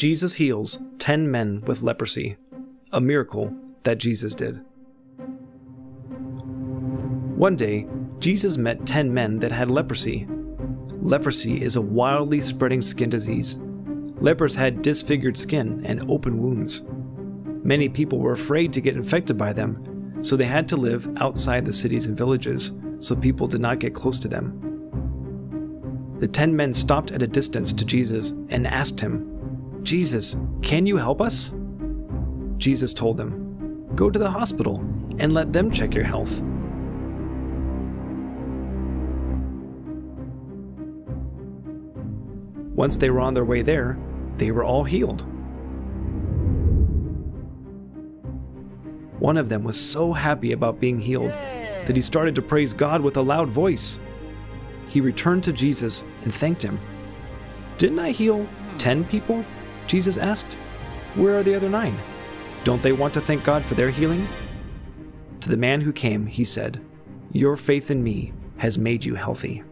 Jesus heals 10 men with leprosy, a miracle that Jesus did. One day, Jesus met 10 men that had leprosy. Leprosy is a wildly spreading skin disease. Lepers had disfigured skin and open wounds. Many people were afraid to get infected by them, so they had to live outside the cities and villages so people did not get close to them. The ten men stopped at a distance to Jesus and asked him, Jesus, can you help us? Jesus told them, Go to the hospital and let them check your health. Once they were on their way there, they were all healed. One of them was so happy about being healed that he started to praise God with a loud voice. He returned to Jesus and thanked him. Didn't I heal 10 people? Jesus asked. Where are the other nine? Don't they want to thank God for their healing? To the man who came, he said, Your faith in me has made you healthy.